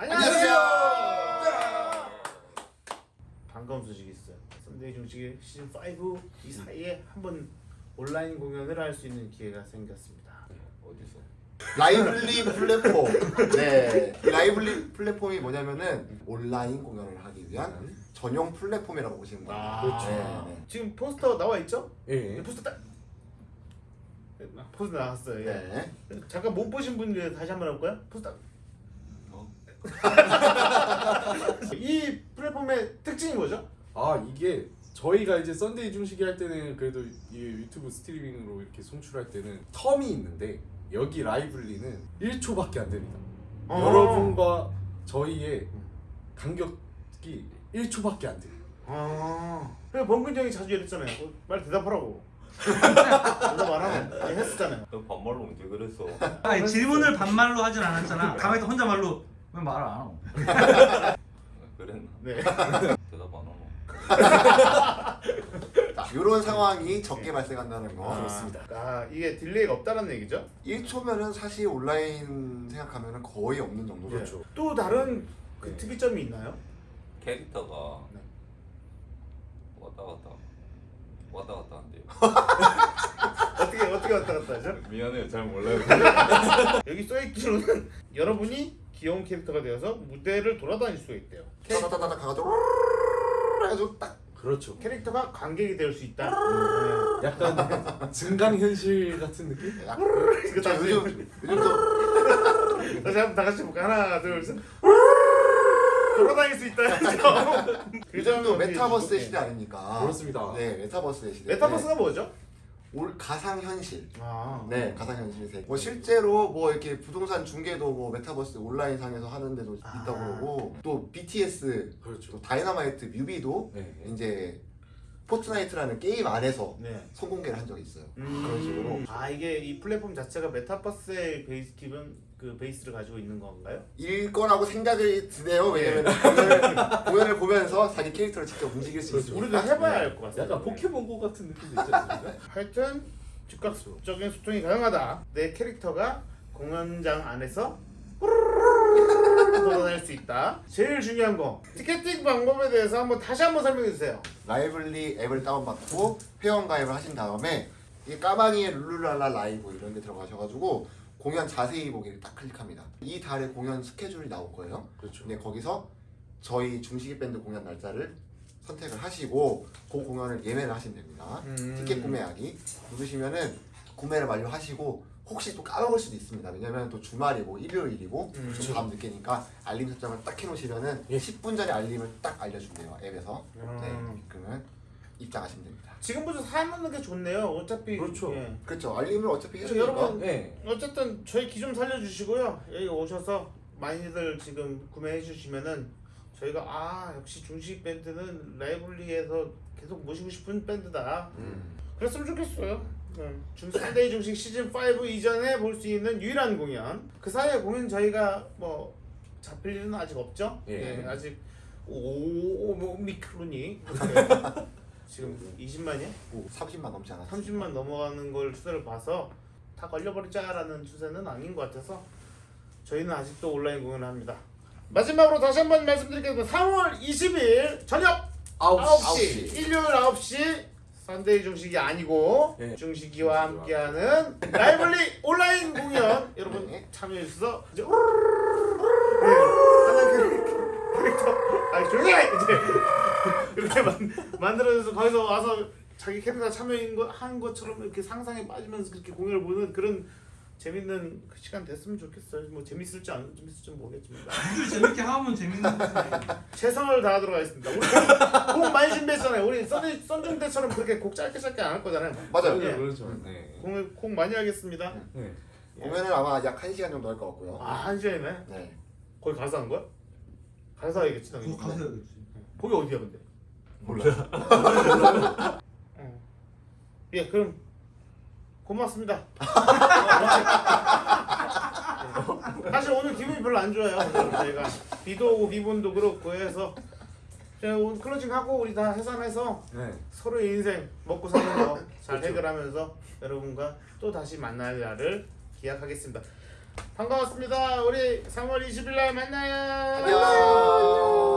안녕하세요. 반가운 소식이 있어요. 썬데이 중식의 시즌 5 이 사이에 한번 온라인 공연을 할 수 있는 기회가 생겼습니다. 어디서? 라이블리 플랫폼. 네. 이 라이블리 플랫폼이 뭐냐면은 온라인 공연을 하기 위한 전용 플랫폼이라고 보시면 됩니다. 그렇죠. 네, 네. 지금 포스터 나와 있죠? 예. 포스터 딱 네, 포스터 나왔어요. 예. 네. 잠깐 못 보신 분들 다시 한번 해볼까요? 포스터. 어? 이 플랫폼의 특징이 뭐죠? 아 이게 저희가 이제 썬데이 중식이 할 때는 그래도 이 유튜브 스트리밍으로 이렇게 송출할 때는 텀이 있는데 여기 라이블리는 1초밖에 안 됩니다. 어. 여러분과 저희의 간격이 1초밖에 안 돼요. 아. 그래 범근 형이 자주 이랬잖아요. 어, 빨리 대답하라고. 대답 안 하면 했었잖아요. 너 반말로 언제 그랬어? 아니 질문을 반말로 하진 않았잖아. 가만히 혼자 말로 왜 말을 안 하고? 그랬나? 네. 대답 안 하노? 자, 이런 상황이 적게 발생한다는 거. 그렇습니다. 아 이게 delay가 없다는 얘기죠? 1초면은 사실 온라인 생각하면은 거의 없는 정도죠. 그렇죠. 또 다른 그 네. 특이점이 있나요? 캐릭터가 네. 왔다 갔다 왔다 갔다 한대요. 어떻게 어떻게 왔다 갔다 하죠? 미안해요, 잘 몰라요. 여기 써있기로는 여러분이 귀여운 캐릭터가 되어서 무대를 돌아다닐 수가 있대요. 따다다다다 가가지고 해가지고 딱 그렇죠. 캐릭터가 관객이 될 수 있다. 약간 증강 현실 같은 느낌? 약- 네. 자, 다시 요즘 요즘 다시 한번 다 같이 볼까? 하나, 둘, 셋. 돌아다닐 수 있다. 그 점은 메타버스의 어떻게- 시대 아닙니까? 그렇습니다. 네, 메타버스의 시대. 메타버스가 뭐죠? 올 가상 현실. 아, 네, 가상 현실 세계. 뭐 실제로 뭐 이렇게 부동산 중개도 뭐 메타버스 온라인 상에서 하는 데도 아. 있다고 그러고 또 BTS, 그렇죠. 또 다이너마이트 뮤비도 네. 이제 포트나이트라는 게임 안에서 네. 선공개를 한 적이 있어요. 음. 그런 식으로 아 이게 이 플랫폼 자체가 메타버스의 베이스 기본 그 베이스를 가지고 있는 건가요? 일 거라고 생각이 드네요. 왜냐면 공연을, 공연을 보면서 자기 캐릭터를 직접 움직일 수. 있습니다. 우리도 해봐야 알 것 같습니다. 약간 포켓몬고 같은 느낌도 있지 않습니까? 하여튼 즉각적인 소통이 가능하다. 내 캐릭터가 공연장 안에서 돌아다닐 수 있다. 제일 중요한 거 티켓팅 방법에 대해서 한번 다시 한번 설명해 주세요. 라이블리 앱을 다운받고 회원 가입을 하신 다음에 이 까마귀의 룰루랄라 라이브 이런 데 들어가셔가지고 공연 자세히 보기를 딱 클릭합니다. 이 달에 공연 스케줄이 나올 거예요. 그렇죠. 근데 거기서 저희 중식이 밴드 공연 날짜를 선택을 하시고 그 공연을 예매를 하시면 됩니다. 음. 티켓 구매하기 누르시면은 구매를 완료하시고 혹시 또 까먹을 수도 있습니다. 왜냐면 또 주말이고 일요일이고 음. 좀밤 늦게니까 알림 설정을 딱 해놓으시면은 예. 10분 전에 알림을 딱 알려준대요 앱에서. 네, 음. 그러면 입장하시면 됩니다. 지금부터 사는 게 좋네요. 어차피 그렇죠. 예. 그렇죠. 알림을 어차피 해주니까. 여러분 네. 어쨌든 저희 기좀 살려주시고요. 여기 오셔서 많이들 지금 구매해 주시면은 저희가 아 역시 중식 밴드는 라이블리에서 계속 모시고 싶은 밴드다. 음. 그랬으면 좋겠어요. 네. 중산데이 중식 시즌 5 이전에 볼 수 있는 유일한 공연. 그 사이에 공연 저희가 뭐 잡힐 일은 아직 없죠. 예. 예, 아직 오미크론이 지금 20만이야? 30만 넘지 않았어요. 30만 넘어가는 걸 추세를 봐서 다 걸려버리자라는 추세는 아닌 것 같아서 저희는 아직도 온라인 공연을 합니다. 마지막으로 다시 한번 말씀드리겠습니다. 3월 20일 저녁 9시, 9시. 일요일 9시 썬데이 중식이 아니고 네. 중식이와 함께하는 라이블리 온라인 공연 여러분 네. 참여해 주셔서 이제 네, 하나 캐릭터 아 조용히 해! 이제 이렇게 만, 만들어져서 거기서 와서 자기 캐릭터 참여한 거, 한 것처럼 이렇게 상상에 빠지면서 그렇게 공연을 보는 그런 재밌는 그 시간 됐으면 좋겠어요. 뭐 재밌을지 안 재밌을지 모르겠지만 아주 재밌게 하면 재밌는 거지. 최선을 다하도록 하겠습니다. 우리 곡, 곡 많이 준비했잖아요. 우리 썬 썬중대처럼 그렇게 곡 짧게 짧게 안 할 거잖아요. 맞아요. 예. 그렇죠. 네. 곡, 곡 많이 하겠습니다. 네. 공연을 아마 약 1시간 정도 할 것 같고요. 아, 한 시간이네. 네. 거기 가서 한 거야? 가서 하겠지, 당연히. 가서 해야겠지. 거기 어디야, 근데? 몰라요. 어. 예, 그럼 고맙습니다. 사실 오늘 기분이 별로 안 좋아요. 저희가 비도 오고 비본도 그렇고 해서 자, 오늘 클로징 하고 우리 다 해산해서 네. 서로의 인생 먹고 사는 거 잘 해결하면서 여러분과 또 다시 만날 날을 기약하겠습니다. 반가웠습니다. 우리 3월 20일 날 만나요. 안녕.